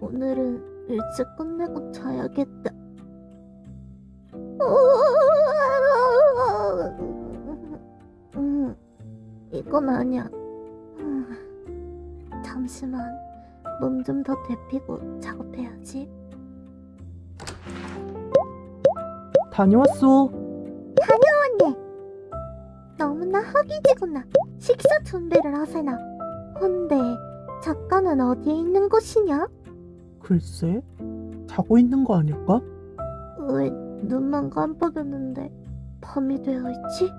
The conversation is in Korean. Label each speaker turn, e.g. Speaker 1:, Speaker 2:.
Speaker 1: 오늘은 일찍 끝내고 자야겠다. 음, 이건 아니야. 음, 잠시만, 몸 좀 더 데피고 작업해야지.
Speaker 2: 다녀왔어.
Speaker 1: 언니, 너무나 허기지구나. 식사 준비를 하세나. 헌데 작가는 어디에 있는 곳이냐?
Speaker 2: 글쎄, 자고 있는 거 아닐까?
Speaker 1: 왜 눈만 깜빡였는데 밤이 되어 있지?